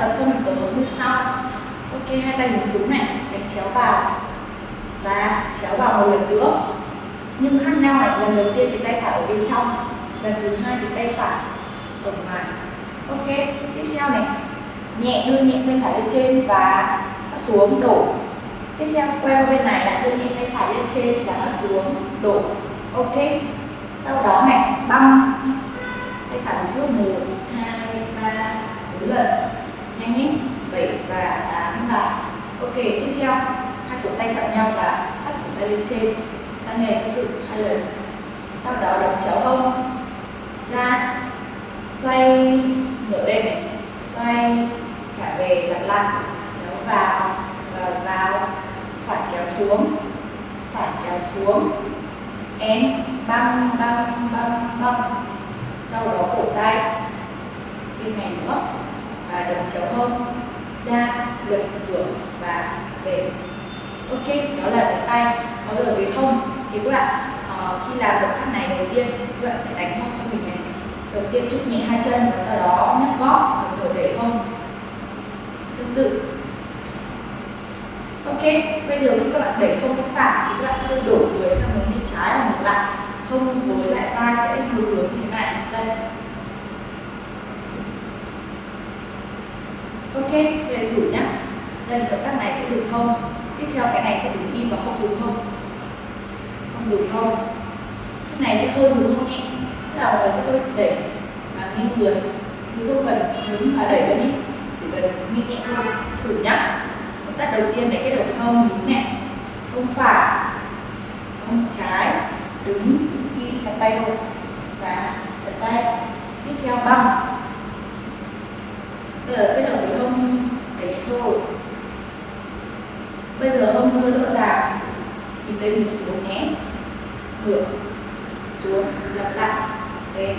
tập cho mình tổ hợp như sau. Ok, hai tay hướng xuống này, đánh chéo vào. Và chéo vào một lần nữa. Nhưng khác nhau này, lần đầu tiên thì tay phải ở bên trong, lần thứ hai thì tay phải ở ngoài. Ok, tiếp theo này. Nhẹ, đưa nhẹ tay phải lên trên và thắt xuống, đổ. Tiếp theo square bên này lại đưa nhẹ tay phải lên trên và thắt xuống, đổ. Ok, sau đó này băng tay phải trước một, hai nhanh nhé bảy và tám và ok, tiếp theo, hai cổ tay chạm nhau và thắt cổ tay lên trên. Sang nền tương tự, hai lần. Sau đó đập chéo hông. Ra. Xoay ngửa lên. Này xoay, trả về, lặp lại. Chéo vào, và vào. Phải kéo xuống. Phải kéo xuống. Em băng băng băng băng sau đó cổ tay. Bên này nữa và đồng chéo hông ra lật ngửa và về ok đó là cái tay. Có giờ về hông thì các bạn uh, khi làm động tác này đầu tiên các bạn sẽ đánh hông cho mình này. Đầu tiên trúc nhẹ hai chân và sau đó nhấc gót rồi để hông. Tương tự. Ok bây giờ khi các bạn đẩy hông bên phải thì các bạn sẽ đổ người sang hướng bên trái và ngược lại. Hông với lại vai sẽ ngược hướng như thế này. Đây. Ok, về thử nhá. Đây động tác này sẽ dùng không? Tiếp theo cái này sẽ đứng im và không dùng không? Không dùng không. Cái này sẽ hơi dùng không nhẹ tức là người sẽ hơi đẩy và nghiêng người. Chứ không cần đứng và đẩy lên đi chỉ cần nghiêng nhẹ thôi. Thử nhá. Động tác đầu tiên để cái đầu không đứng này. Không phải, không trái. Đứng im, chặt tay thôi. Và chặt tay. Tiếp theo băng bây giờ cái đầu cái hông để thôi bây giờ hông đưa rõ ràng, thì đây mình xuống nhé. Ngược xuống, lặp lại. Tên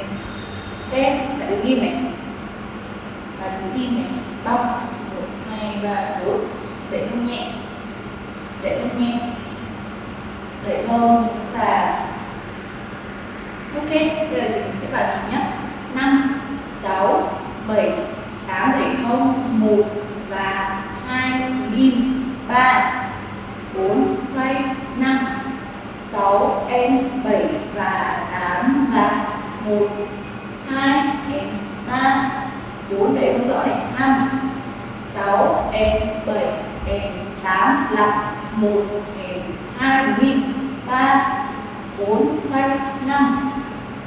tên là đứng im này. Và đứng im này. Bong. Một, hai, ba, bốn. Để hông nhẹ. Để hông nhẹ. Để hông là ok. Bây giờ thì mình sẽ vào nhịp nhé năm, sáu, bảy tám đẩy hông một và hai ghim ba, bốn, xoay, năm, sáu em bảy và tám và một, hai em ba. Bốn, để không rõ này. Năm, sáu em bảy em tám, lặp. Một em hai ghim ba, bốn, xoay, năm,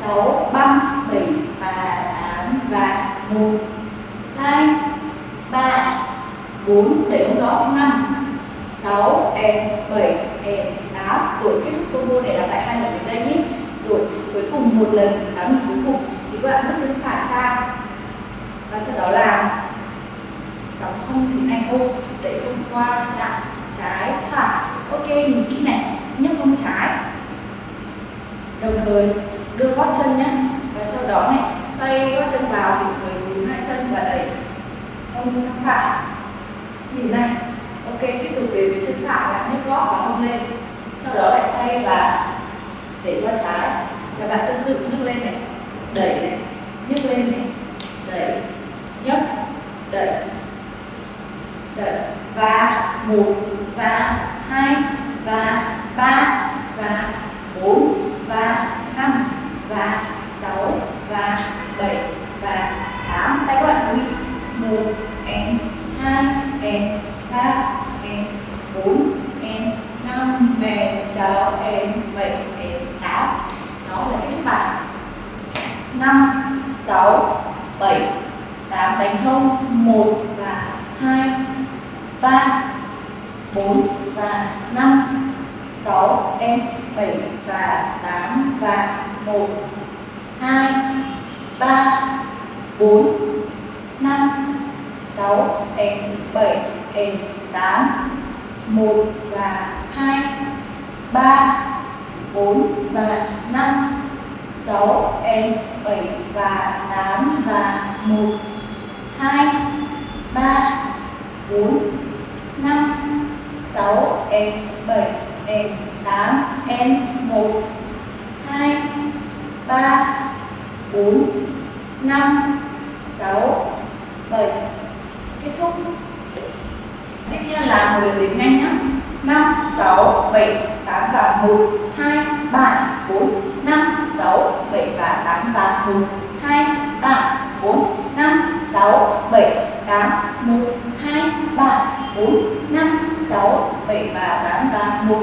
sáu băng bảy và tám và một. 4 để ông rõ 5 6 e 7 e 8 rồi, kết thúc combo này lặp lại hai lần đến đây nhé. Rồi, cuối cùng một lần, tám lần cuối cùng. Thì các bạn bước chân phải sang và sau đó làm sóng không thì anh ô đẩy không qua đặng trái phải. Ok, nhìn kỹ này, nhấc không trái. Đồng thời, đưa gót chân nhé. Và sau đó này, xoay gót chân vào thì người hướng hai chân và đẩy. Hông sang phải như thế này. Ok, tiếp tục về với chân phải lại nhấc gót và hông lên. Sau đó lại xoay và để qua trái. Các bạn tương tự, nhấc lên này. Đẩy này. Nhấc lên này. Đẩy. Nhấc. Đẩy. Đẩy. Và một, và hai, và ba, và bốn, và năm, và sáu, và bảy, và tám. Tay các bạn chú ý. Một and hai em ba em bốn em năm em sáu em bảy em tám. Đó là cái thứ bạn năm, sáu, bảy, tám đánh hông một và hai, ba, bốn và năm. Sáu em bảy và tám và một, hai, ba, bốn, năm. 6 N7, N8, 1 và 2 3 4 và 5 6 N7 và 8 và 1 2 3 4 5 6 N7, N8, N1, 2 3 4 5 8 và 1 2 3 4 5 6 7 và 8 và 1 2 3 4 5 6 7 8 1 2 3 4 5 6 7 và 8 và 1